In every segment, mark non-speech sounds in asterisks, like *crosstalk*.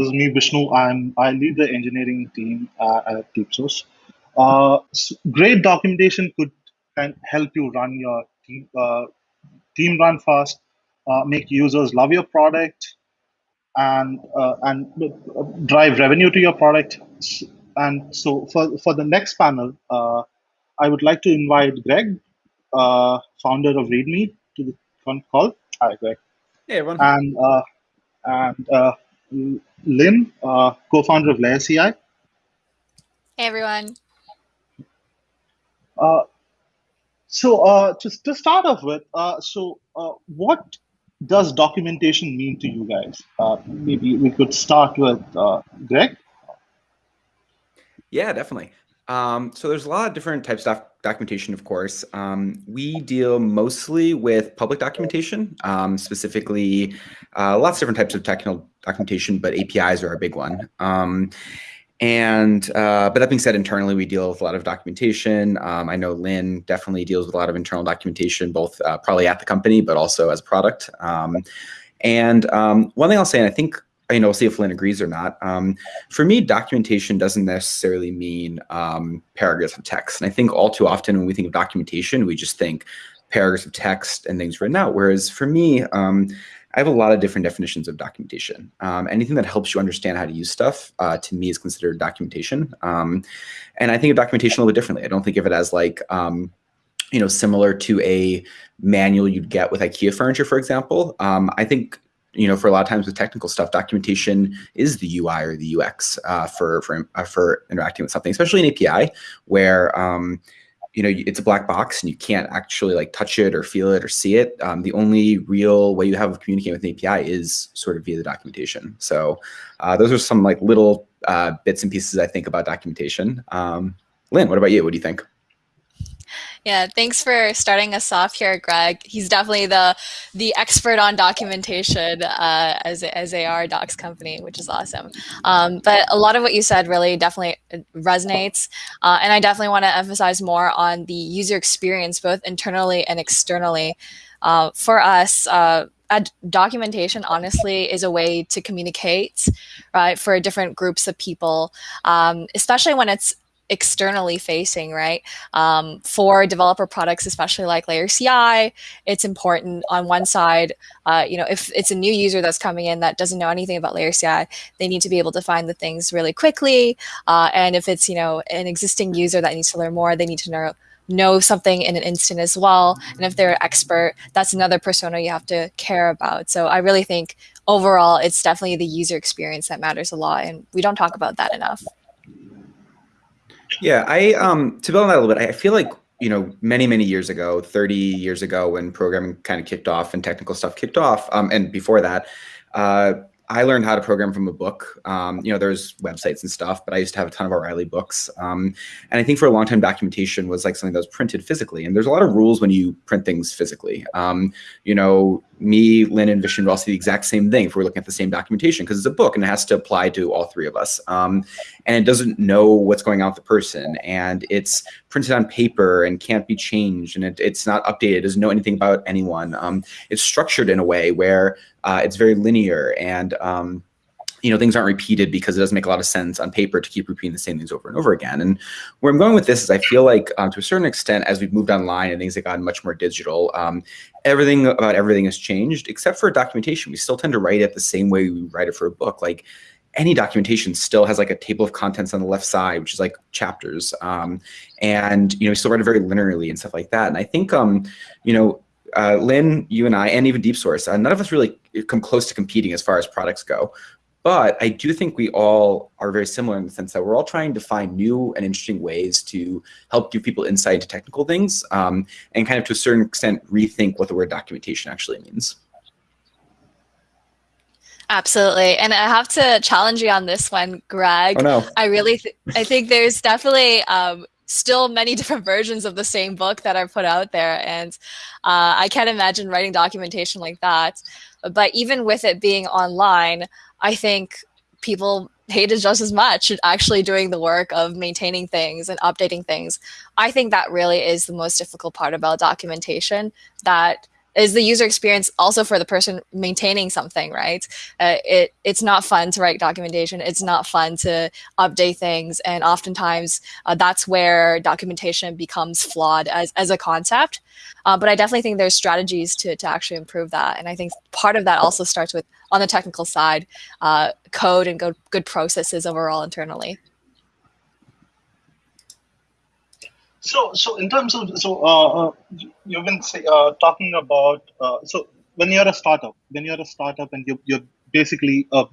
This is me, Vishnu. I'm I lead the engineering team uh, at DeepSource. Uh, s- great documentation could can help you run your team uh, team run fast, uh, make users love your product, and uh, and uh, drive revenue to your product. S- And so for for the next panel, uh, I would like to invite Greg, uh, founder of README, to the con- call. Hi, Greg, Hey everyone. and uh, and uh, Lynn, uh, co-founder of Layer CI. Hey everyone. Uh, so uh, just to start off with, uh, so uh, what does documentation mean to you guys? Uh, maybe we could start with uh, Greg. Yeah, definitely. Um, so there's a lot of different types of doc- documentation, of course. Um, we deal mostly with public documentation, um, specifically uh, lots of different types of technical documentation, but APIs are a big one. Um, and uh, but that being said, internally we deal with a lot of documentation. Um, I know Lynn definitely deals with a lot of internal documentation, both uh, probably at the company, but also as a product. Um, and one thing I'll say, and I think you know, see if Lynn agrees or not. Um, for me, documentation doesn't necessarily mean um, paragraphs of text. And I think all too often when we think of documentation, we just think paragraphs of text and things written out. Whereas for me, um, I have a lot of different definitions of documentation. Um, anything that helps you understand how to use stuff, uh, to me, is considered documentation. Um, and I think of documentation a little differently. I don't think of it as like, um, you know, similar to a manual you'd get with IKEA furniture, for example. Um, I think you know, for a lot of times with technical stuff, documentation is the UI or the UX uh, for for uh, for interacting with something, especially an API where um, you know it's a black box and you can't actually like touch it or feel it or see it. Um, the only real way you have of communicating with an API is sort of via the documentation. So uh, those are some like little uh, bits and pieces I think about documentation. Um, Lynn, what about you? What do you think? Yeah, thanks for starting us off here, Greg. He's definitely the the expert on documentation uh, as as AR Docs company, which is awesome. Um, but a lot of what you said really definitely resonates, uh, and I definitely want to emphasize more on the user experience, both internally and externally. Uh, for us, uh, documentation honestly is a way to communicate, right, for different groups of people, um, especially when it's externally facing, right? Um, for developer products, especially like Layer CI, it's important on one side, uh, you know, if it's a new user that's coming in that doesn't know anything about Layer CI, they need to be able to find the things really quickly. Uh, and if it's, you know, an existing user that needs to learn more, they need to know know something in an instant as well. And if they're an expert, that's another persona you have to care about. So I really think overall, it's definitely the user experience that matters a lot. And we don't talk about that enough. Yeah, I um to build on that a little bit, I feel like you know many many years ago, thirty years ago, when programming kind of kicked off and technical stuff kicked off, um, and before that, uh, I learned how to program from a book. Um, you know, there's websites and stuff, but I used to have a ton of O'Reilly books. Um, and I think for a long time, documentation was like something that was printed physically. And there's a lot of rules when you print things physically. Um, you know, me, Lynn, and Vishnu will all see the exact same thing if we're looking at the same documentation because it's a book and it has to apply to all three of us. Um, and it doesn't know what's going on with the person. And it's printed on paper and can't be changed. And it, it's not updated. It doesn't know anything about anyone. Um, it's structured in a way where uh, it's very linear and um, you know things aren't repeated because it doesn't make a lot of sense on paper to keep repeating the same things over and over again. And where I'm going with this is I feel like um, to a certain extent as we've moved online and things have gotten much more digital, um, everything about everything has changed except for documentation. We still tend to write it the same way we write it for a book. Like any documentation still has like a table of contents on the left side, which is like chapters. Um, and, you know, we still write it very linearly and stuff like that. And I think, um, you know, uh, Lynn, you and I, and even DeepSource, uh, none of us really come close to competing as far as products go. But I do think we all are very similar in the sense that we're all trying to find new and interesting ways to help give people insight into technical things um, and kind of to a certain extent rethink what the word documentation actually means. Absolutely. And I have to challenge you on this one, Greg. Oh, no. I really, th I think there's definitely um, still many *laughs* different versions of the same book that are put out there. And uh, I can't imagine writing documentation like that. But even with it being online, I think people hate it just as much actually doing the work of maintaining things and updating things. I think that really is the most difficult part about documentation that is the user experience also for the person maintaining something, right? Uh, it it's not fun to write documentation. It's not fun to update things, and oftentimes uh, that's where documentation becomes flawed as as a concept. Uh, but I definitely think there's strategies to to actually improve that, and I think part of that also starts with on the technical side, uh, code and good good processes overall internally. So, so in terms of so uh, uh you've been say, uh, talking about uh, so when you're a startup, when you're a startup and you're, you're basically uh,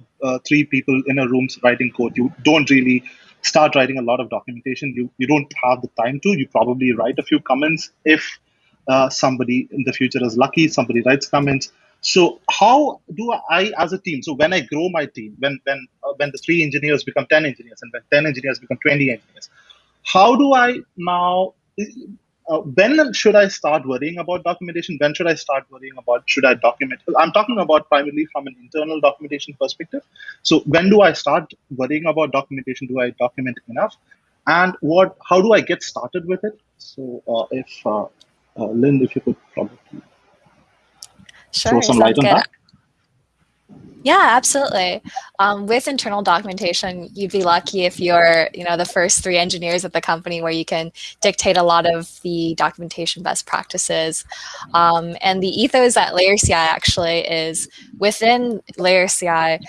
three people in a room writing code, you don't really start writing a lot of documentation. You you don't have the time to. You probably write a few comments if somebody in the future is lucky. Somebody writes comments. So how do I, as a team? So when I grow my team, when when when the three engineers become ten engineers, and when ten engineers become twenty engineers, how do I now? Uh, when should I start worrying about documentation? When should I start worrying about should I document? I'm talking about primarily from an internal documentation perspective. So when do I start worrying about documentation? Do I document enough? And what? How do I get started with it? So uh, if uh, uh Lynn, if you could probably sure, throw some light on good. that. Yeah, absolutely. Um, with internal documentation, you'd be lucky if you're, you know, the first three engineers at the company where you can dictate a lot of the documentation best practices. Um, and the ethos at Layer CI actually is within LayerCI,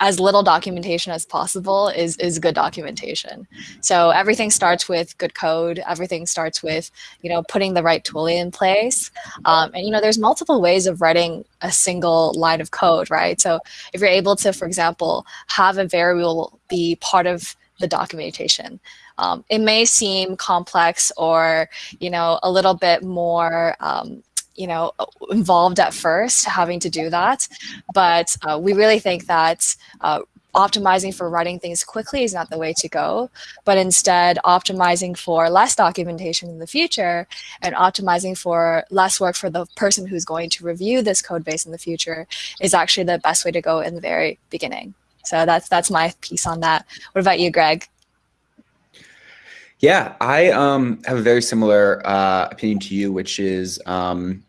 as little documentation as possible is is good documentation. So everything starts with good code. Everything starts with you know putting the right tooling in place. Um, and you know there's multiple ways of writing a single line of code, right? So if you're able to, for example, have a variable be part of the documentation. Um, it may seem complex or you know a little bit more um, you know involved at first having to do that but uh, we really think that uh, optimizing for writing things quickly is not the way to go, but instead optimizing for less documentation in the future and optimizing for less work for the person who's going to review this code base in the future is actually the best way to go in the very beginning. So that's that's my piece on that. What about you, Greg? Yeah, I um, have a very similar uh, opinion to you, which is um,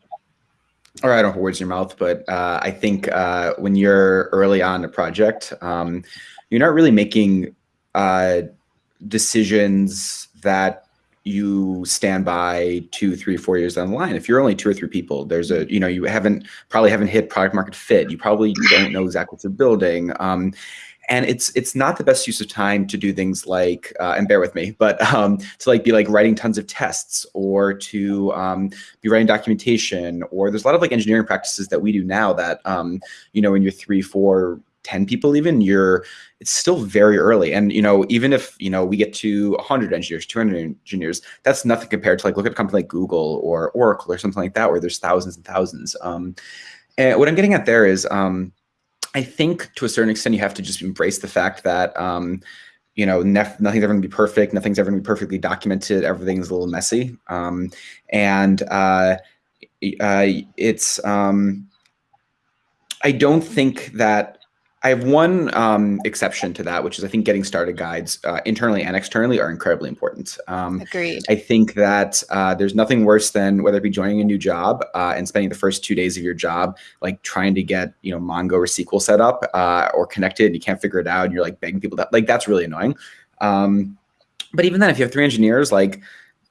or I don't have words in your mouth, but uh, I think uh, when you're early on a project, um, you're not really making uh, decisions that you stand by two, three, four years down the line. If you're only two or three people, there's a, you know, you haven't probably haven't hit product market fit. You probably don't know exactly what you're building. Um, and it's it's not the best use of time to do things like uh, and bear with me but um, to like be like writing tons of tests or to um, be writing documentation or there's a lot of like engineering practices that we do now that um, you know when you're three four 10 people even you're it's still very early. And you know even if you know we get to 100 engineers 200 engineers that's nothing compared to like look at a company like google or oracle or something like that where there's thousands and thousands. Um, and what i'm getting at there is um, I think to a certain extent, you have to just embrace the fact that, um, you know, nothing's ever to be perfect. Nothing's ever to be perfectly documented. Everything's a little messy. Um, and uh, uh, it's, um, I don't think that I have one um, exception to that, which is I think getting started guides uh, internally and externally are incredibly important. Um, Agreed. I think that uh, there's nothing worse than whether it be joining a new job uh, and spending the first two days of your job like trying to get you know Mongo or SQL set up uh, or connected and you can't figure it out and you're like begging people that like that's really annoying. Um, but even then, if you have three engineers, like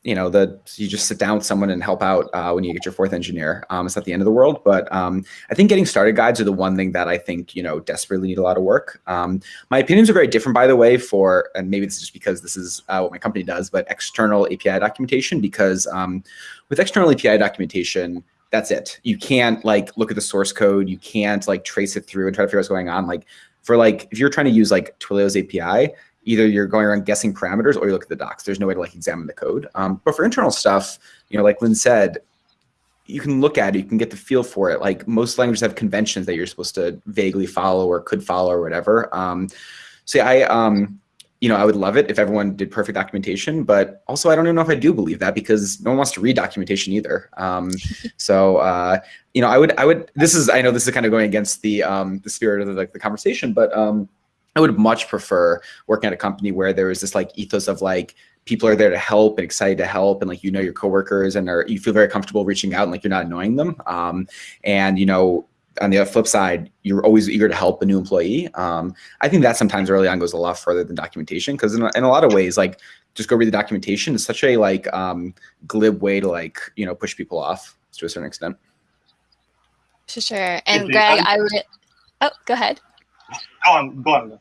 you know, the you just sit down with someone and help out uh, when you get your fourth engineer. Um, it's not the end of the world, but um, I think getting started guides are the one thing that I think you know desperately need a lot of work. Um, my opinions are very different, by the way, for and maybe this is just because this is uh, what my company does, but external API documentation because um, with external API documentation. That's it. You can't like look at the source code. You can't like trace it through and try to figure out what's going on. Like for like if you're trying to use like Twilio's API, either you're going around guessing parameters or you look at the docs. There's no way to like examine the code. Um, but for internal stuff, you know, like Lynn said, you can look at it, you can get the feel for it. Like most languages have conventions that you're supposed to vaguely follow or could follow or whatever. Um, so yeah, I, um, you know, I would love it if everyone did perfect documentation, but also I don't even know if I do believe that because no one wants to read documentation either. Um, *laughs* so, uh, you know, I would, I would, this is, I know this is kind of going against the, um, the spirit of the, like the conversation, but, um, I would much prefer working at a company where there is this like ethos of like people are there to help and excited to help and like you know your coworkers and are you feel very comfortable reaching out and like you're not annoying them. Um, and you know on the flip side you're always eager to help a new employee. Um, i think that sometimes early on goes a lot further than documentation because in, in, a lot of ways like just go read the documentation is such a like um, glib way to like you know push people off to a certain extent. For sure. And greg i would oh go ahead. go on go on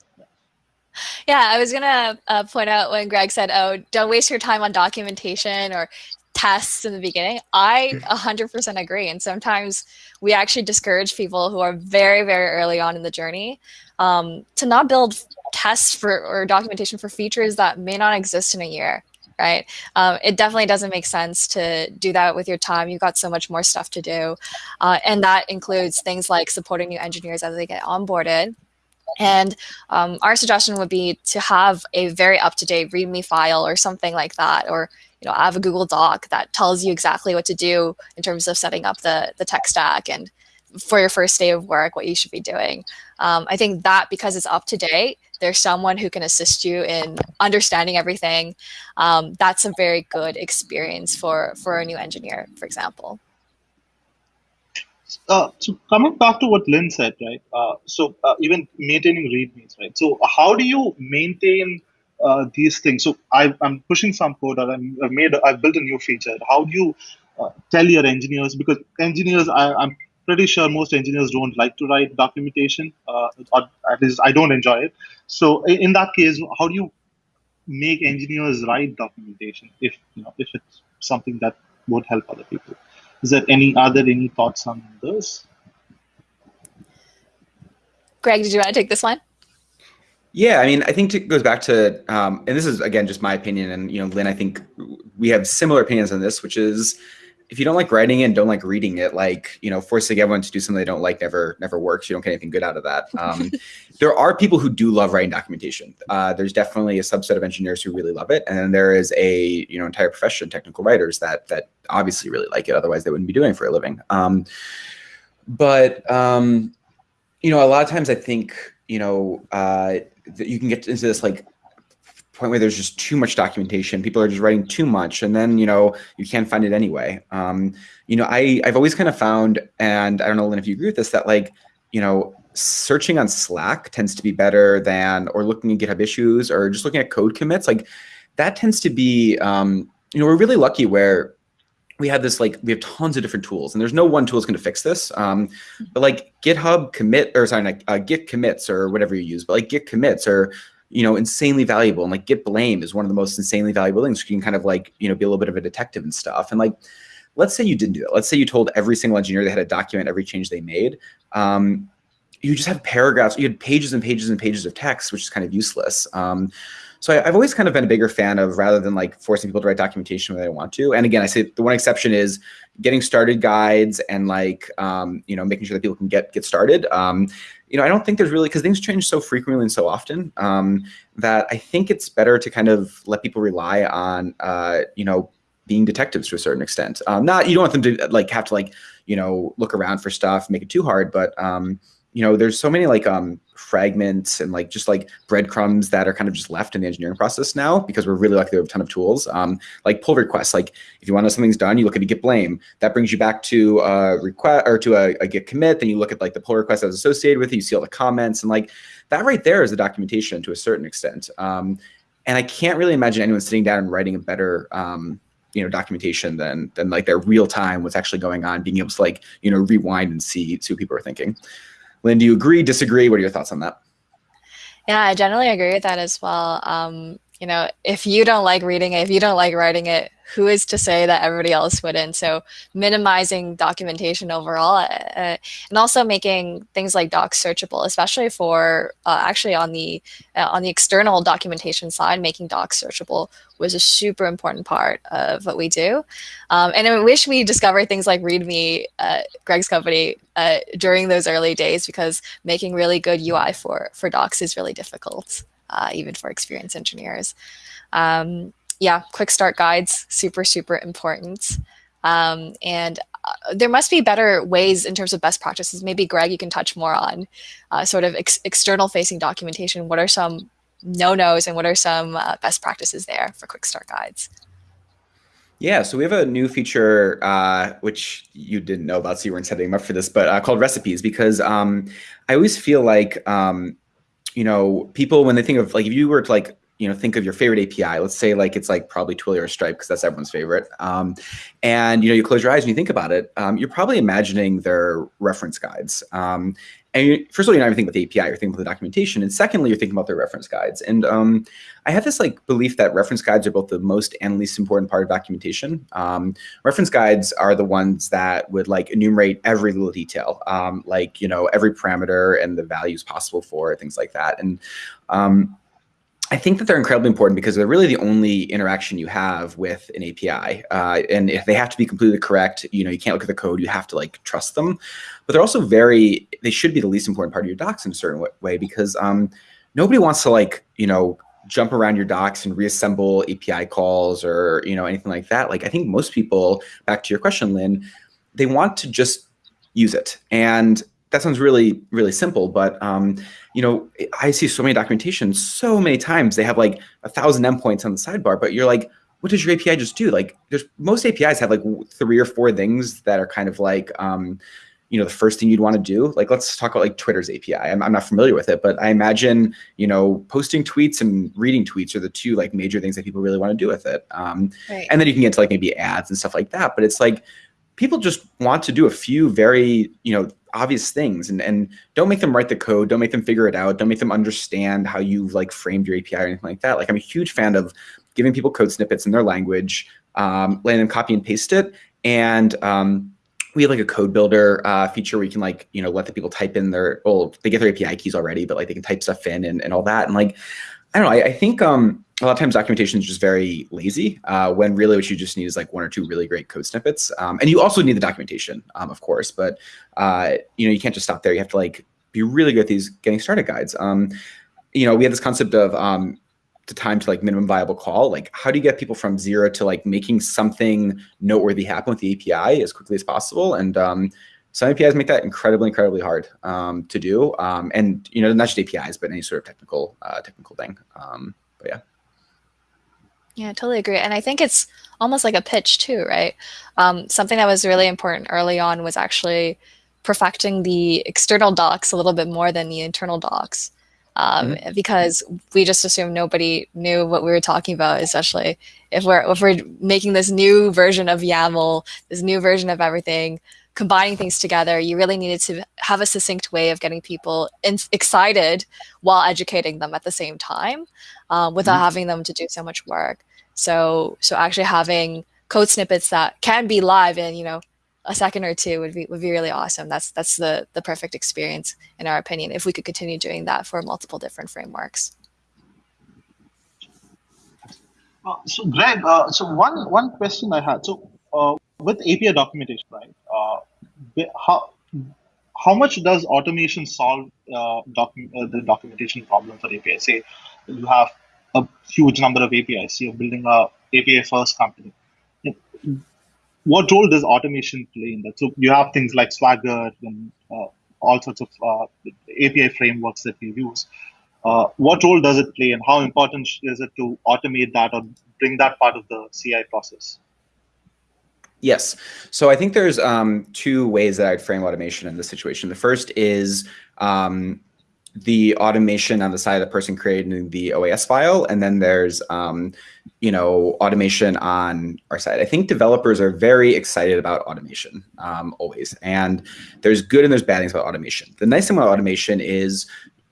yeah, I was gonna uh, point out when Greg said, "Oh, don't waste your time on documentation or tests in the beginning." I 100% agree, and sometimes we actually discourage people who are very, very early on in the journey um, to not build tests for or documentation for features that may not exist in a year. Right. Um, it definitely doesn't make sense to do that with your time. You've got so much more stuff to do. Uh, and that includes things like supporting new engineers as they get onboarded and um, our suggestion would be to have a very up-to-date README file or something like that, or you know, have a Google Doc that tells you exactly what to do in terms of setting up the the tech stack and for your first day of work, what you should be doing. Um, I think that because it's up to date, there's someone who can assist you in understanding everything. Um, that's a very good experience for for a new engineer, for example uh, so coming back to what Lynn said, right? Uh, so uh, even maintaining readmes, right? So how do you maintain uh, these things? So I, am pushing some code, or I've made, I've built a new feature. How do you uh, tell your engineers? Because engineers, I, am pretty sure most engineers don't like to write documentation, uh, or at least I don't enjoy it. So in, in that case, how do you make engineers write documentation if you know if it's something that would help other people? Is there any other any thoughts on this? Greg, did you want to take this one? Yeah, I mean, I think it goes back to, um, and this is again just my opinion, and you know, Lynn, I think we have similar opinions on this, which is if you don't like writing it and don't like reading it, like you know, forcing everyone to do something they don't like never never works. You don't get anything good out of that. Um, *laughs* there are people who do love writing documentation. Uh, there's definitely a subset of engineers who really love it, and then there is a you know entire profession, technical writers that that obviously really like it. Otherwise, they wouldn't be doing it for a living. Um, but um, you know, a lot of times I think you know uh, that you can get into this like point where there's just too much documentation. People are just writing too much, and then you know you can't find it anyway. Um, you know, I I've always kind of found, and I don't know, Lynn, if you agree with this, that like you know searching on Slack tends to be better than or looking at GitHub issues or just looking at code commits. Like that tends to be, um, you know, we're really lucky where we have this like we have tons of different tools and there's no one tool is going to fix this um, but like github commit or sorry like uh, git commits or whatever you use but like git commits are you know, insanely valuable. And like Git blame is one of the most insanely valuable things. You can kind of like, you know, be a little bit of a detective and stuff. And like, let's say you didn't do that. Let's say you told every single engineer they had to document every change they made. Um, you just have paragraphs, you had pages and pages and pages of text, which is kind of useless. Um, so I, have always kind of been a bigger fan of rather than like forcing people to write documentation when they want to. And again, I say the one exception is getting started guides and like um, you know making sure that people can get get started. Um, you know, I don't think there's really because things change so frequently and so often um, that I think it's better to kind of let people rely on uh, you know being detectives to a certain extent. Um, not you don't want them to like have to like you know look around for stuff, make it too hard, but um, you know, there's so many like um, fragments and like just like breadcrumbs that are kind of just left in the engineering process now because we're really lucky to have a ton of tools. Um, like pull requests, like if you want to know something's done, you look at a git blame. That brings you back to a request or to a, a git commit. Then you look at like the pull request that was associated with it. You see all the comments and like that right there is the documentation to a certain extent. Um, and I can't really imagine anyone sitting down and writing a better um, you know documentation than than like their real time what's actually going on, being able to like you know rewind and see see what people are thinking. Lynn, do you agree, disagree? What are your thoughts on that? Yeah, I generally agree with that as well. Um, you know, if you don't like reading it, if you don't like writing it, who is to say that everybody else wouldn't? So minimizing documentation overall, uh, uh, and also making things like docs searchable, especially for uh, actually on the uh, on the external documentation side, making docs searchable was a super important part of what we do. Um, and I wish we discovered things like README, uh, Greg's company, uh, during those early days because making really good UI for for docs is really difficult, even for experienced engineers. Um, yeah, quick start guides, super, super important. Um, and uh, there must be better ways in terms of best practices. Maybe Greg, you can touch more on uh, sort of ex external facing documentation. What are some no-nos and what are some uh, best practices there for quick start guides? Yeah, so we have a new feature uh, which you didn't know about, so you weren't setting up for this, but uh, called recipes because um, I always feel like um, you know people when they think of like if you were to like you know think of your favorite API, let's say like it's like probably Twilio or Stripe because that's everyone's favorite, um, and you know you close your eyes and you think about it, um, you're probably imagining their reference guides, um, and first of all, you're not even thinking about the API, you're thinking about the documentation. And secondly, you're thinking about their reference guides. And um, I have this like belief that reference guides are both the most and least important part of documentation. Um, reference guides are the ones that would like enumerate every little detail, um, like, you know, every parameter and the values possible for things like that. And um, I think that they're incredibly important because they're really the only interaction you have with an API. Uh, and if they have to be completely correct, you know, you can't look at the code, you have to like trust them. But they're also very, they should be the least important part of your docs in a certain way because um, nobody wants to like, you know, jump around your docs and reassemble API calls or, you know, anything like that. Like I think most people, back to your question, Lynn, they want to just use it. And that sounds really, really simple, but um, you know, I see so many documentation so many times. They have like a thousand endpoints on the sidebar, but you're like, what does your API just do? Like, there's most APIs have like three or four things that are kind of like, um, you know, the first thing you'd want to do. Like, let's talk about like Twitter's API. I'm, I'm not familiar with it, but I imagine, you know, posting tweets and reading tweets are the two like major things that people really want to do with it. Um, right. And then you can get to like maybe ads and stuff like that. But it's like people just want to do a few very, you know, obvious things and, and don't make them write the code. Don't make them figure it out. Don't make them understand how you've like framed your API or anything like that. Like I'm a huge fan of giving people code snippets in their language, um, letting them copy and paste it. And um, we have like a code builder uh, feature where you can like, you know, let the people type in their, well, they get their API keys already, but like they can type stuff in and, and all that. And like, I don't know, I, I think um, a lot of times documentation is just very lazy uh, when really what you just need is like one or two really great code snippets. Um, and you also need the documentation, um, of course, but uh, you know, you can't just stop there. You have to like be really good at these getting started guides. Um, you know, we had this concept of um, the time to like minimum viable call. Like how do you get people from zero to like making something noteworthy happen with the API as quickly as possible? And um, some APIs make that incredibly, incredibly hard um, to do. And you know, not just APIs, but any sort of technical, uh, technical thing. But yeah. Yeah, I totally agree. And I think it's almost like a pitch too, right? Um, something that was really important early on was actually perfecting the external docs a little bit more than the internal docs. Um, mm-hmm. because we just assumed nobody knew what we were talking about, especially if we're if we're making this new version of YAML, this new version of everything, combining things together. You really needed to have a succinct way of getting people in- excited while educating them at the same time, um, without mm-hmm. having them to do so much work. So so actually having code snippets that can be live in you know a second or two would be would be really awesome. That's that's the the perfect experience in our opinion. If we could continue doing that for multiple different frameworks. Uh, so Greg, uh, so one one question I had. So uh, with API documentation, right? Uh, how how much does automation solve uh, docu- uh, the documentation problem for API? Say you have a huge number of APIs. You're building a API first company. What role does automation play in that? So you have things like Swagger and uh, all sorts of uh, API frameworks that we use. Uh, what role does it play, and how important is it to automate that or bring that part of the CI process? Yes. So I think there's um, two ways that I'd frame automation in this situation. The first is um, the automation on the side of the person creating the OAS file, and then there's um, you know automation on our side. I think developers are very excited about automation um, always, and there's good and there's bad things about automation. The nice thing about automation is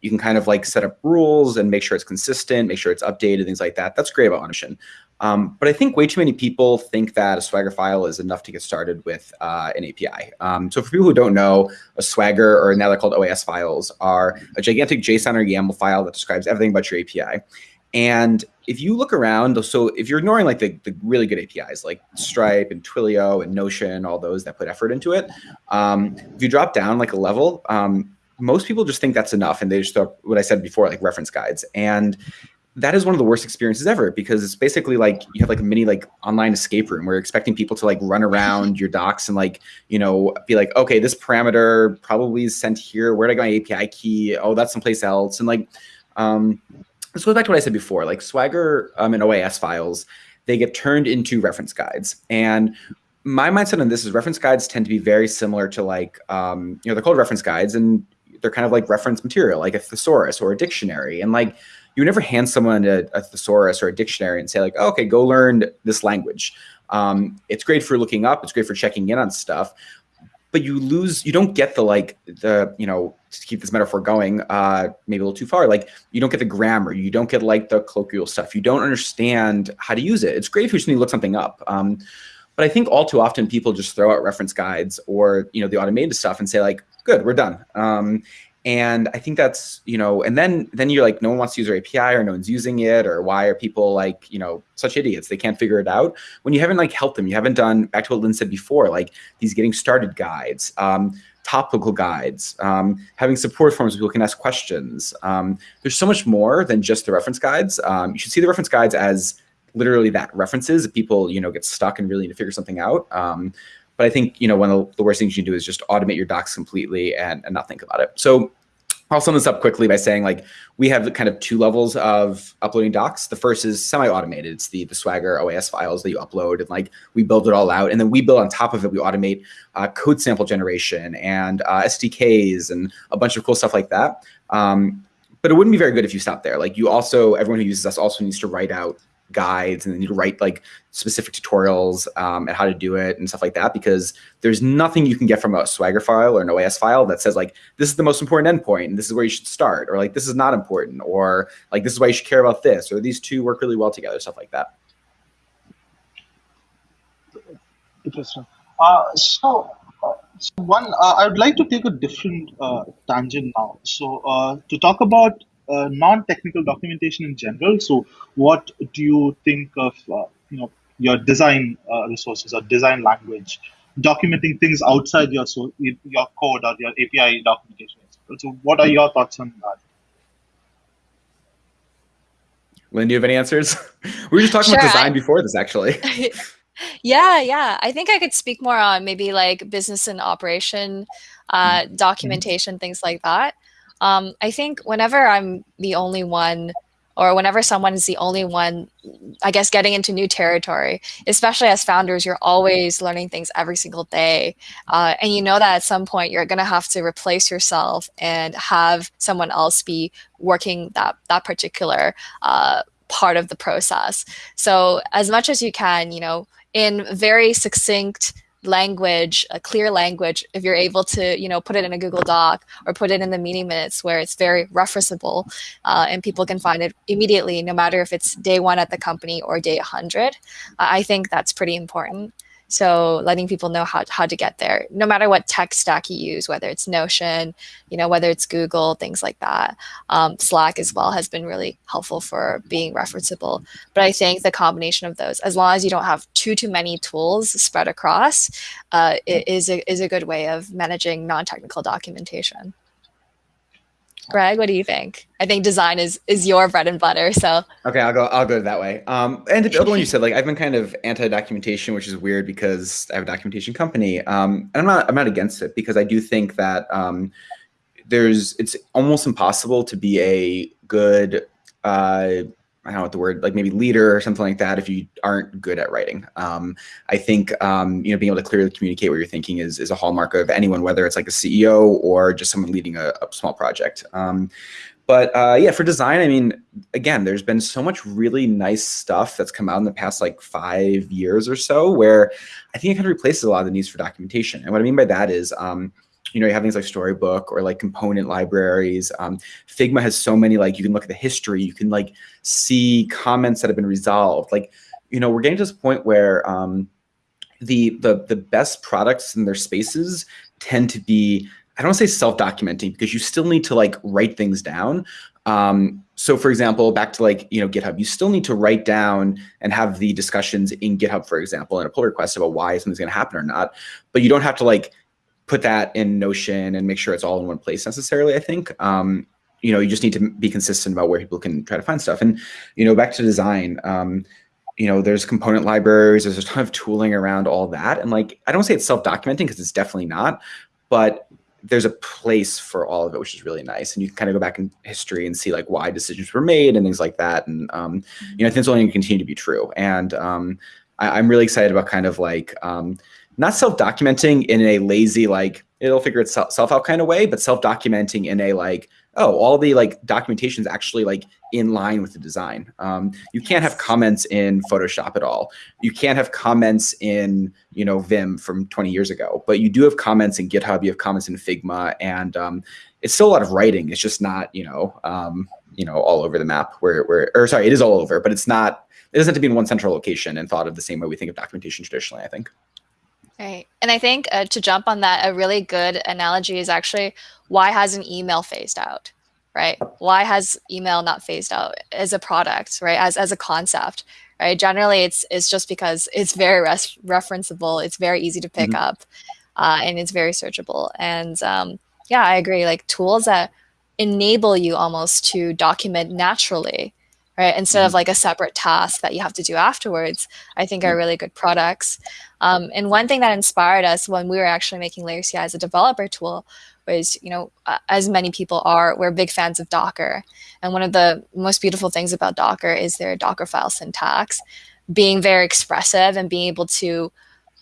you can kind of like set up rules and make sure it's consistent, make sure it's updated, things like that. That's great about automation. Um, but I think way too many people think that a Swagger file is enough to get started with uh, an API. Um, so for people who don't know, a Swagger, or now they're called OAS files, are a gigantic JSON or YAML file that describes everything about your API. And if you look around, so if you're ignoring like the, the really good APIs like Stripe and Twilio and Notion, all those that put effort into it, um, if you drop down like a level, um, most people just think that's enough and they just throw what I said before, like reference guides. And that is one of the worst experiences ever because it's basically like you have like a mini like online escape room where you're expecting people to like run around *laughs* your docs and like you know be like okay this parameter probably is sent here where did i get my api key oh that's someplace else and like um this goes back to what I said before, like Swagger um, and OAS files, they get turned into reference guides. And my mindset on this is reference guides tend to be very similar to like, um, you know, they're called reference guides and they're kind of like reference material, like a thesaurus or a dictionary. And like, you never hand someone a, a thesaurus or a dictionary and say like, oh, okay, go learn this language. Um, it's great for looking up. It's great for checking in on stuff but you lose you don't get the like the you know to keep this metaphor going uh maybe a little too far like you don't get the grammar you don't get like the colloquial stuff you don't understand how to use it it's great if you just need to look something up um but i think all too often people just throw out reference guides or you know the automated stuff and say like good we're done. Um and i think that's you know and then then you're like no one wants to use our api or no one's using it or why are people like you know such idiots? They can't figure it out. When you haven't like helped them you haven't done back to what lynn said before like these getting started guides um, topical guides um, having support forms where people can ask questions. Um, there's so much more than just the reference guides. Um, you should see the reference guides as literally that references if people you know get stuck and really need to figure something out. Um, but I think, you know, one of the worst things you can do is just automate your docs completely and, and not think about it. So I'll sum this up quickly by saying like we have kind of two levels of uploading docs. The first is semi-automated. It's the the Swagger OAS files that you upload and like we build it all out. And then we build on top of it, we automate uh, code sample generation and uh, SDKs and a bunch of cool stuff like that. Um, but it wouldn't be very good if you stopped there. Like you also, everyone who uses us also needs to write out guides and then you write like specific tutorials um, and how to do it and stuff like that because there's nothing you can get from a swagger file or an OAS file that says like this is the most important endpoint and this is where you should start or like this is not important or like this is why you should care about this or these two work really well together stuff like that interesting uh, so uh, so one, uh, I would like to take a different uh, tangent now. So, uh, to talk about uh, non-technical documentation in general. So, what do you think of uh, you know your design uh, resources or design language, documenting things outside your so your code or your API documentation? So, what are your thoughts on that? Lynn, do you have any answers? *laughs* we were just talking Sure, about I- design before this, actually. *laughs* *laughs* Yeah, yeah. I think I could speak more on maybe like business and operation, uh, documentation, things like that. Um, I think whenever I'm the only one, or whenever someone is the only one, I guess getting into new territory, especially as founders, you're always learning things every single day. Uh, and you know that at some point you're going to have to replace yourself and have someone else be working that, that particular uh, part of the process. So as much as you can, you know, in very succinct language, a clear language, if you're able to, you know, put it in a Google Doc or put it in the meeting minutes where it's very referenceable uh, and people can find it immediately, no matter if it's day one at the company or day 100. I think that's pretty important. So letting people know how, how to get there, no matter what tech stack you use, whether it's Notion, you know, whether it's Google, things like that. Um, Slack as well has been really helpful for being referenceable. But I think the combination of those, as long as you don't have too too many tools spread across, uh, it is a, is a good way of managing non-technical documentation. Greg, what do you think? I think design is is your bread and butter. So Okay, I'll go. I'll go that way. Um, and the other one you said, like I've been kind of anti-documentation, which is weird because I have a documentation company, um, and I'm not. I'm not against it because I do think that um, there's. It's almost impossible to be a good. Uh, I don't know what the word like maybe leader or something like that if you aren't good at writing. Um, I think um, you know being able to clearly communicate what you're thinking is is a hallmark of anyone, whether it's like a CEO or just someone leading a, a small project. Um, but uh, yeah, for design, I mean, again, there's been so much really nice stuff that's come out in the past like five years or so, where I think it kind of replaces a lot of the needs for documentation. And what I mean by that is, um, you know, you have things like Storybook or like component libraries. Um, Figma has so many, like you can look at the history, you can like see comments that have been resolved. Like, you know, we're getting to this point where um, the the the best products in their spaces tend to be I don't want to say self-documenting because you still need to like write things down. Um, so for example, back to like, you know, GitHub, you still need to write down and have the discussions in GitHub, for example, in a pull request about why something's going to happen or not. But you don't have to like put that in Notion and make sure it's all in one place necessarily, I think. Um, you know, you just need to be consistent about where people can try to find stuff. And, you know, back to design, um, you know, there's component libraries, there's a ton of tooling around all that. And like, I don't say it's self-documenting because it's definitely not, but there's a place for all of it, which is really nice. And you can kind of go back in history and see like why decisions were made and things like that. And um, you know, I think it's only going to continue to be true. And um, I, am really excited about kind of like um, not self-documenting in a lazy like it'll figure itself out kind of way, but self-documenting in a like oh, all the like documentation is actually like in line with the design. Um, you can't have comments in Photoshop at all. You can't have comments in, you know, Vim from 20 years ago, but you do have comments in GitHub, you have comments in Figma, and um, it's still a lot of writing. It's just not, you know, um, you know, all over the map where, where, or sorry, it is all over, but it's not, it doesn't have to be in one central location and thought of the same way we think of documentation traditionally, I think. Right. And I think uh, to jump on that, a really good analogy is actually why hasn't email phased out? Right? Why has email not phased out as a product, right? As as a concept, right? Generally, it's it's just because it's very res- referenceable, it's very easy to pick mm-hmm. up, uh, and it's very searchable. And um, yeah, I agree. Like tools that enable you almost to document naturally right instead mm-hmm. of like a separate task that you have to do afterwards i think are mm-hmm. really good products um, and one thing that inspired us when we were actually making layer ci as a developer tool was you know uh, as many people are we're big fans of docker and one of the most beautiful things about docker is their docker file syntax being very expressive and being able to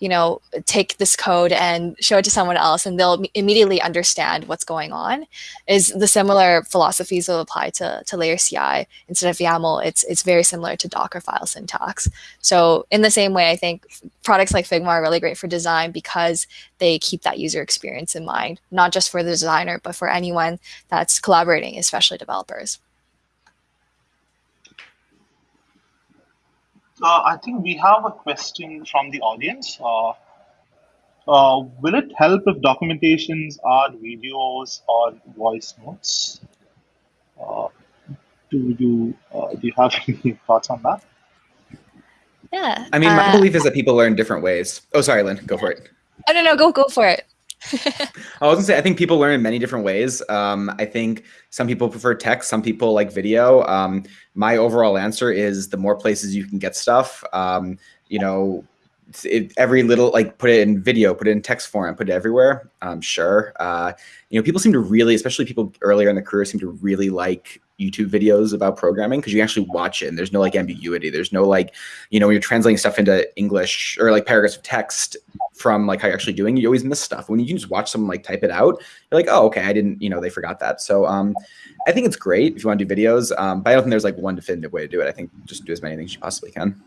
you know, take this code and show it to someone else and they'll immediately understand what's going on is the similar philosophies will apply to, to layer CI. Instead of YAML, it's, it's very similar to Docker file syntax. So in the same way, I think products like Figma are really great for design because they keep that user experience in mind, not just for the designer, but for anyone that's collaborating, especially developers. Uh, I think we have a question from the audience. Uh, uh, will it help if documentations are videos or voice notes? Uh, do you uh, do you have *laughs* any thoughts on that? Yeah. I mean, my uh, belief is that people learn different ways. Oh, sorry, Lynn, go for it. I don't know. Go go for it. I was gonna say I think people learn in many different ways. Um, I think some people prefer text, some people like video. Um, my overall answer is the more places you can get stuff, um, you know, it, every little like put it in video, put it in text form, put it everywhere. Um, sure. Uh, you know, people seem to really, especially people earlier in the career, seem to really like YouTube videos about programming because you actually watch it and there's no like ambiguity. There's no like, you know, when you're translating stuff into English or like paragraphs of text from like how you're actually doing, you always miss stuff. When you can just watch someone like type it out, you're like, oh, okay, I didn't, you know, they forgot that. So um, I think it's great if you want to do videos, um, but I don't think there's like one definitive way to do it. I think just do as many things as you possibly can.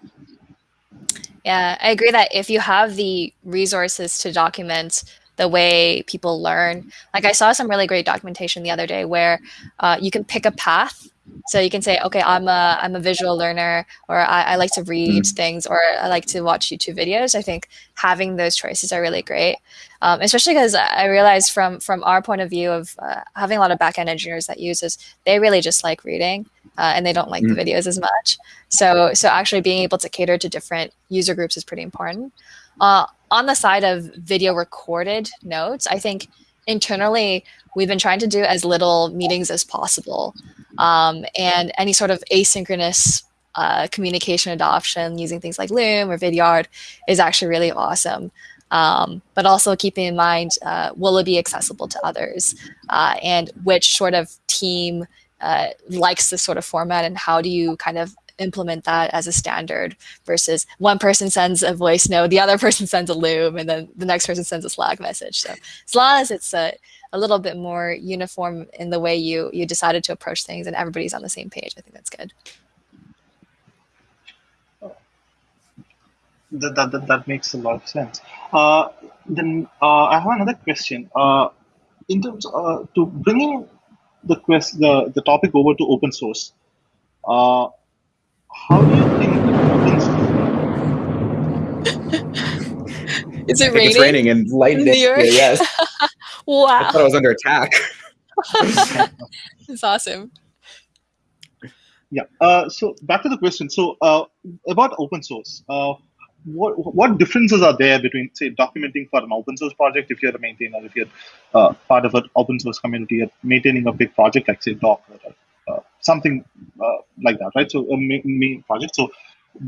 Yeah, I agree that if you have the resources to document the way people learn, like I saw some really great documentation the other day where uh, you can pick a path. So you can say, okay, I'm a I'm a visual learner, or I, I like to read mm. things, or I like to watch YouTube videos. I think having those choices are really great, um, especially because I realized from from our point of view of uh, having a lot of backend engineers that use this, they really just like reading uh, and they don't like mm. the videos as much. So, so actually being able to cater to different user groups is pretty important. Uh, on the side of video recorded notes, I think internally we've been trying to do as little meetings as possible, um, and any sort of asynchronous uh, communication adoption using things like Loom or Vidyard is actually really awesome. Um, but also keeping in mind, uh, will it be accessible to others, uh, and which sort of team uh, likes this sort of format and how do you kind of implement that as a standard versus one person sends a voice note, the other *laughs* person sends a loom, and then the next person sends a Slack message. So as long as it's a, a little bit more uniform in the way you you decided to approach things and everybody's on the same page, I think that's good. That, that, that, that makes a lot of sense. Uh, then uh, I have another question. Uh, in terms uh, to bringing the quest the, the topic over to open source. Uh, how do you think open source? *laughs* Is it raining? It's raining and lightning. Yeah, yes. *laughs* wow. I thought I was under attack. *laughs* it's awesome. Yeah. Uh, so back to the question. So uh, about open source. Uh, what what differences are there between say documenting for an open source project if you're a maintainer if you're uh, part of an open source community and maintaining a big project like say docker or something uh, like that right so a main project so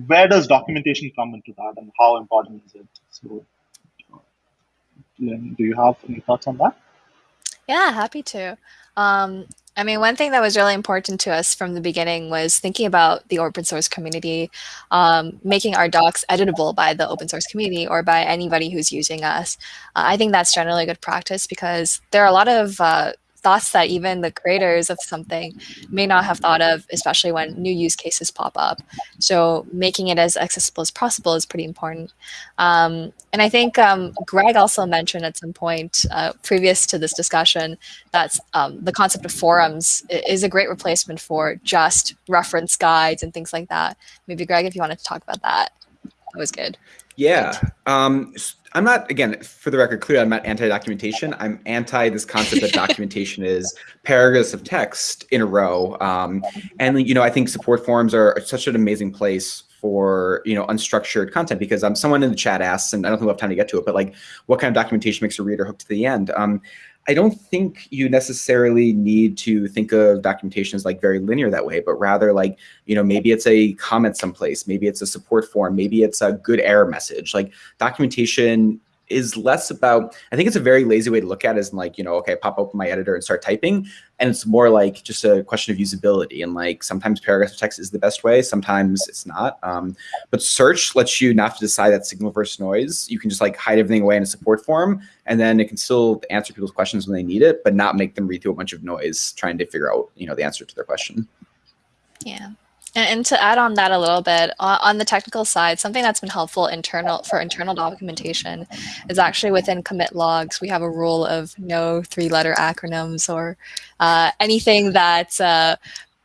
where does documentation come into that and how important is it so do you have any thoughts on that Yeah, happy to. Um, I mean, one thing that was really important to us from the beginning was thinking about the open source community, um, making our docs editable by the open source community or by anybody who's using us. Uh, I think that's generally good practice because there are a lot of uh, thoughts that even the creators of something may not have thought of, especially when new use cases pop up. So making it as accessible as possible is pretty important. Um, and I think um, Greg also mentioned at some point uh, previous to this discussion that um, the concept of forums is a great replacement for just reference guides and things like that. Maybe Greg, if you wanted to talk about that, that was good. Yeah. Um, I'm not, again, for the record, clear, I'm not anti-documentation. I'm anti this concept that *laughs* documentation is paragraphs of text in a row. Um, and, you know, I think support forums are such an amazing place for, you know, unstructured content because um, someone in the chat asks, and I don't think we'll have time to get to it, but like what kind of documentation makes a reader hook to the end? Um, I don't think you necessarily need to think of documentation as like very linear that way, but rather like, you know, maybe it's a comment someplace, maybe it's a support forum, maybe it's a good error message. Like documentation is less about i think it's a very lazy way to look at it is like you know okay pop open my editor and start typing. And it's more like just a question of usability. And like sometimes paragraphs of text is the best way sometimes it's not. Um, but search lets you not to decide that signal versus noise. You can just like hide everything away in a support forum and then it can still answer people's questions when they need it but not make them read through a bunch of noise trying to figure out you know the answer to their question. Yeah and, and, to add on that a little bit, on the technical side, something that's been helpful internal for internal documentation is actually within commit logs, we have a rule of no three-letter acronyms or uh, anything that uh,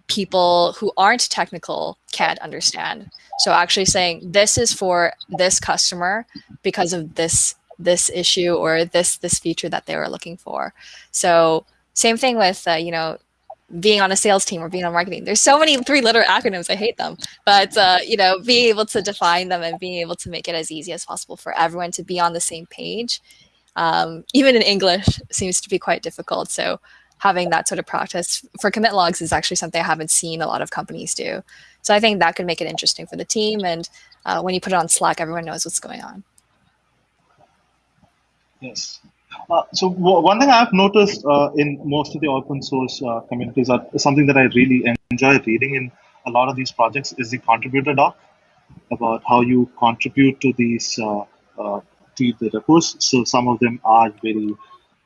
people who aren't technical can't understand. So actually saying this is for this customer because of this this issue or this this feature that they were looking for. So same thing with uh, you know being on a sales team or being on marketing. There's so many three letter acronyms. I hate them. But, uh, you know, being able to define them and being able to make it as easy as possible for everyone to be on the same page, um, even in English, seems to be quite difficult. So having that sort of practice for commit logs is actually something I haven't seen a lot of companies do. So I think that could make it interesting for the team. And uh, when you put it on Slack, everyone knows what's going on. Yes. Uh, so one thing I've noticed uh, in most of the open source uh, communities, are something that I really enjoy reading in a lot of these projects is the contributor doc about how you contribute to these uh, uh, to the repos. So some of them are very.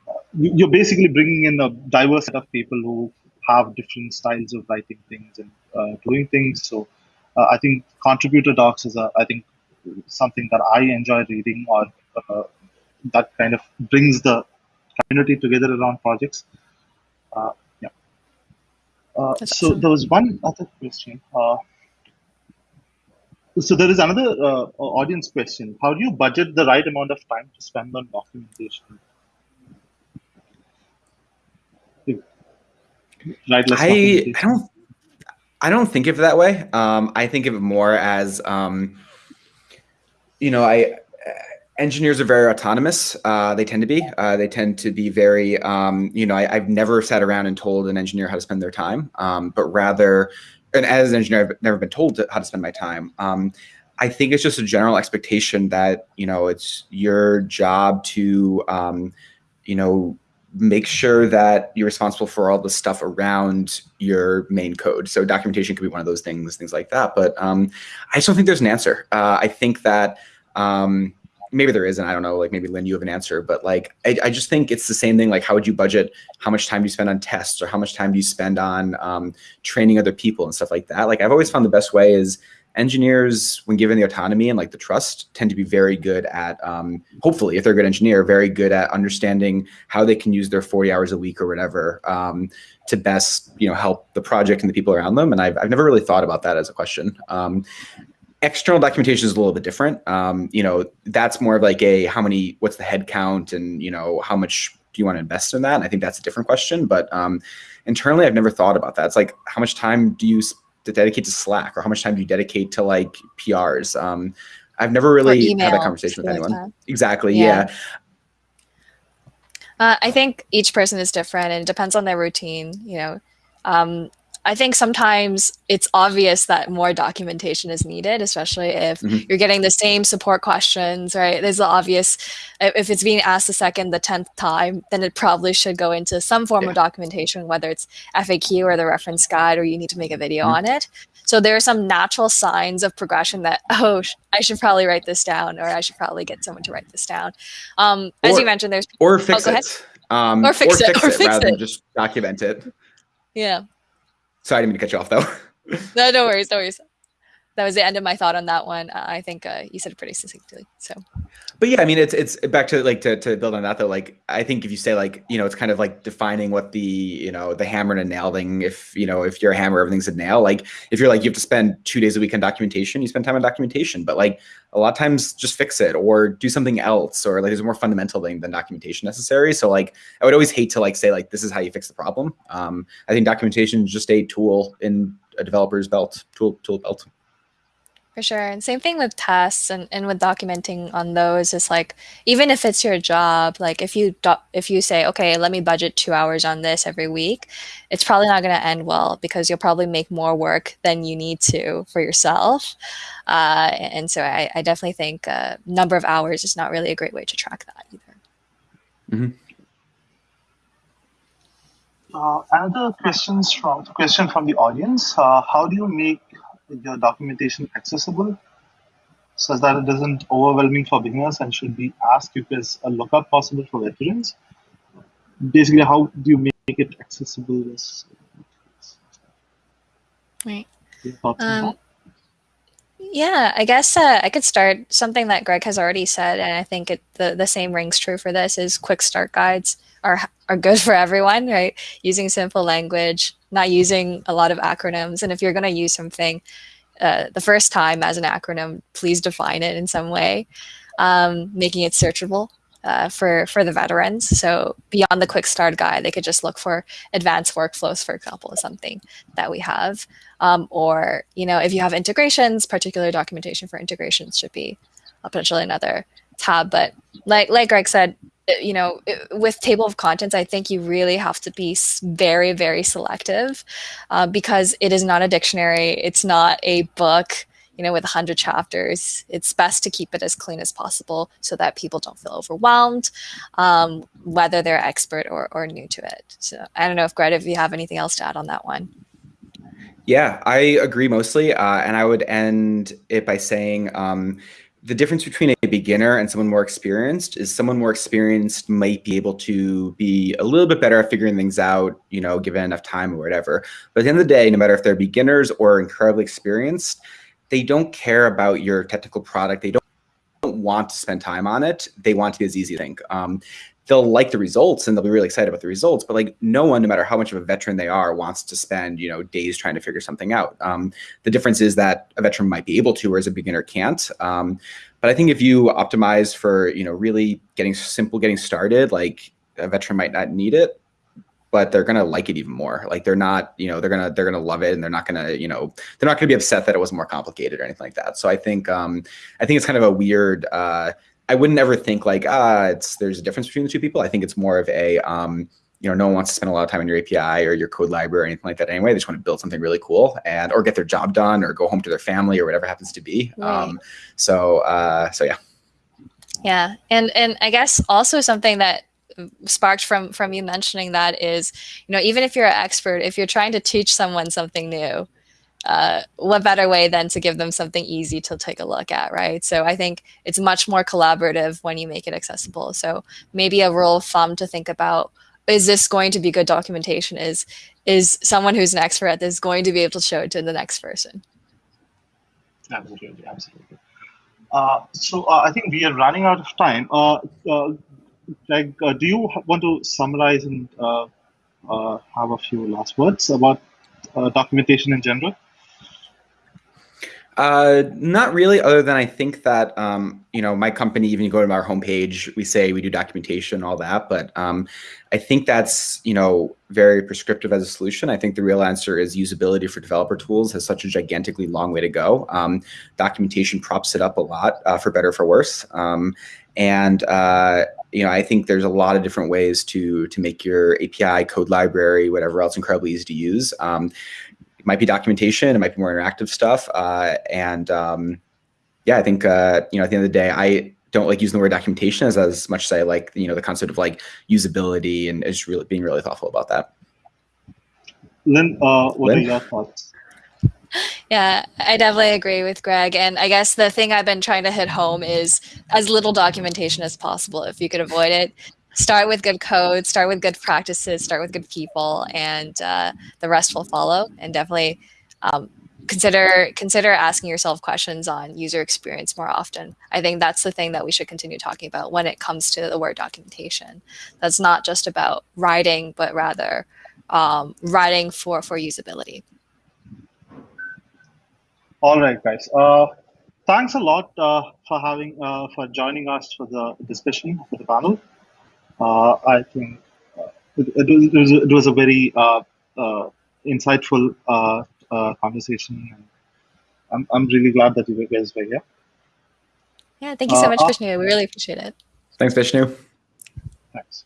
Uh, you're basically bringing in a diverse set of people who have different styles of writing things and doing things. So I think contributor docs is a, I think something that I enjoy reading or that kind of brings the community together around projects. Uh, yeah. Uh, so awesome. there was one other question. Uh, so there is another uh, audience question. How do you budget the right amount of time to spend on documentation? Right, I, I don't I don't think of it that way. Um, I think of it more as um, you know, I engineers are very autonomous. Uh, they tend to be. Uh, they tend to be very, um, you know, I, have never sat around and told an engineer how to spend their time, um, but rather, and as an engineer, I've never been told to, how to spend my time. Um, I think it's just a general expectation that, you know, it's your job to, um, you know, make sure that you're responsible for all the stuff around your main code. So documentation could be one of those things, things like that. But um, I just don't think there's an answer. Uh, I think that, um, maybe there isn't. I don't know. Like maybe Lynn, you have an answer, but like I, I, just think it's the same thing. Like how would you budget? How much time do you spend on tests, or how much time do you spend on um, training other people and stuff like that? Like I've always found the best way is engineers, when given the autonomy and like the trust, tend to be very good at. Um, hopefully, if they're a good engineer, very good at understanding how they can use their 40 hours a week or whatever um, to best you know help the project and the people around them. And I've I've never really thought about that as a question. Um, external documentation is a little bit different. Um, you know, that's more of like a how many, what's the head count, and you know, how much do you want to invest in that? And I think that's a different question. But um, internally, I've never thought about that. It's like how much time do you to dedicate to Slack, or how much time do you dedicate to like PRs? Um, I've never really had that conversation with anyone. Like exactly. Yeah. yeah. Uh, I think each person is different and it depends on their routine. You know, um, I think sometimes it's obvious that more documentation is needed, especially if mm-hmm. you're getting the same support questions, right? There's the obvious, if it's being asked the second, the 10th time, then it probably should go into some form yeah. of documentation, whether it's FAQ or the reference guide, or you need to make a video mm-hmm. on it. So there are some natural signs of progression that, *laughs* oh, I should probably write this down, or I should probably get someone to write this down. Um, or, as you mentioned, there's or fix oh, it. Um, or fix, or fix it, fix rather it. than just document it. Yeah. Sorry, I didn't mean to cut you off though. no, no worries, no worries. That was the end of my thought on that one. Uh, I think uh, you said it pretty succinctly. So but yeah, I mean, it's it's back to like to, to build on that though. Like, I think if you say like, you know, it's kind of like defining what the you know the hammer and a nail thing. If you know, if you're a hammer, everything's a nail. Like, if you're like you have to spend two days a week on documentation, you spend time on documentation. But like a lot of times, just fix it or do something else, or like there's a more fundamental thing than documentation necessary. So like, I would always hate to like say like this is how you fix the problem. Um, I think documentation is just a tool in a developer's belt, tool tool belt. For sure. And same thing with tests and, and with documenting on those is like even if it's your job, like if you do, if you say, okay, let me budget two hours on this every week, it's probably not going to end well because you'll probably make more work than you need to for yourself. Uh, and so I, I definitely think uh, number of hours is not really a great way to track that either. Mm-hmm. Uh, another questions from question from the audience: uh, How do you make your documentation accessible such that it isn't overwhelming for beginners and should be asked if there's a lookup possible for veterans. Basically, how do you make it accessible? Right. Um, yeah, I guess uh, I could start something that Greg has already said, and I think it, the the same rings true for this. Is quick start guides are are good *laughs* for everyone, right? Using simple language, not using a lot of acronyms. And if you're going to use something uh, the first time as an acronym, please define it in some way, um, making it searchable. Uh, for for the veterans, so beyond the quick start guide, they could just look for advanced workflows, for example, is something that we have. Um, or you know, if you have integrations, particular documentation for integrations should be potentially another tab. But like like Greg said, uh, you know, with table of contents, I think you really have to be very, very selective uh, because it is not a dictionary. It's not a book, you know, with 100 chapters. It's best to keep it as clean as possible so that people don't feel overwhelmed, um, whether they're expert or, or new to it. So I don't know if Greta, if you have anything else to add on that one. Yeah, I agree mostly. Uh, and I would end it by saying, um, the difference between a beginner and someone more experienced is someone more experienced might be able to be a little bit better at figuring things out, you know, given enough time or whatever. But at the end of the day, no matter if they're beginners or incredibly experienced, they don't care about your technical product. They don't want to spend time on it. They want to be as easy think. Um, they'll like the results and they'll be really excited about the results but like no one no matter how much of a veteran they are wants to spend you know days trying to figure something out um, the difference is that a veteran might be able to whereas a beginner can't um, but i think if you optimize for you know really getting simple getting started like a veteran might not need it but they're gonna like it even more. Like they're not, you know, they're gonna they're gonna love it, and they're not gonna, you know, they're not gonna be upset that it was more complicated or anything like that. So I think um, I think it's kind of a weird uh, I wouldn't ever think like ah it's there's a difference between the two people. I think it's more of a um, you know no one wants to spend a lot of time on your API or your code library or anything like that anyway. They just want to build something really cool and or get their job done or go home to their family or whatever happens to be. Right. Um, so uh, so yeah. Yeah, and and I guess also something that sparked from from you mentioning that is you know even if you're an expert if you're trying to teach someone something new uh, what better way than to give them something easy to take a look at, right? So I think it's much more collaborative when you make it accessible. So maybe a rule of thumb to think about is this going to be good documentation is is someone who's an expert at this going to be able to show it to the next person absolutely absolutely uh, so uh, i think we are running out of time uh, uh like uh, do you want to summarize and uh, have a few last words about documentation in general uh, not really, other than I think that, um, you know, my company, even you go to our homepage, we say we do documentation, all that. But um, I think that's, you know, very prescriptive as a solution. I think the real answer is usability for developer tools has such a gigantically long way to go. Um, documentation props it up a lot, uh, for better for worse. Um, and, uh, you know, I think there's a lot of different ways to to make your API, code library, whatever else incredibly easy to use. Um, might be documentation, it might be more interactive stuff, uh, and um, yeah, I think uh, you know at the end of the day, I don't like using the word documentation as as much as I like you know the concept of like usability and just really being really thoughtful about that. Lynn, uh, what Lynn? are your thoughts? Yeah, I definitely agree with Greg. And I guess the thing I've been trying to hit home is as little documentation as possible. If you could avoid it, start with good code, start with good practices, start with good people, and uh, the rest will follow. And definitely um, consider consider asking yourself questions on user experience more often. I think that's the thing that we should continue talking about when it comes to the word documentation. That's not just about writing, but rather um, writing for for usability. All right, guys. Uh, thanks a lot uh, for having uh, for joining us for the discussion for the panel. Uh, I think uh, it, it, was, it, was, a very uh, uh, insightful uh, uh, conversation. And I'm, I'm really glad that you guys were here. Yeah, thank you so much, uh, Vishnu. We really appreciate it. Thanks, Vishnu. Thanks.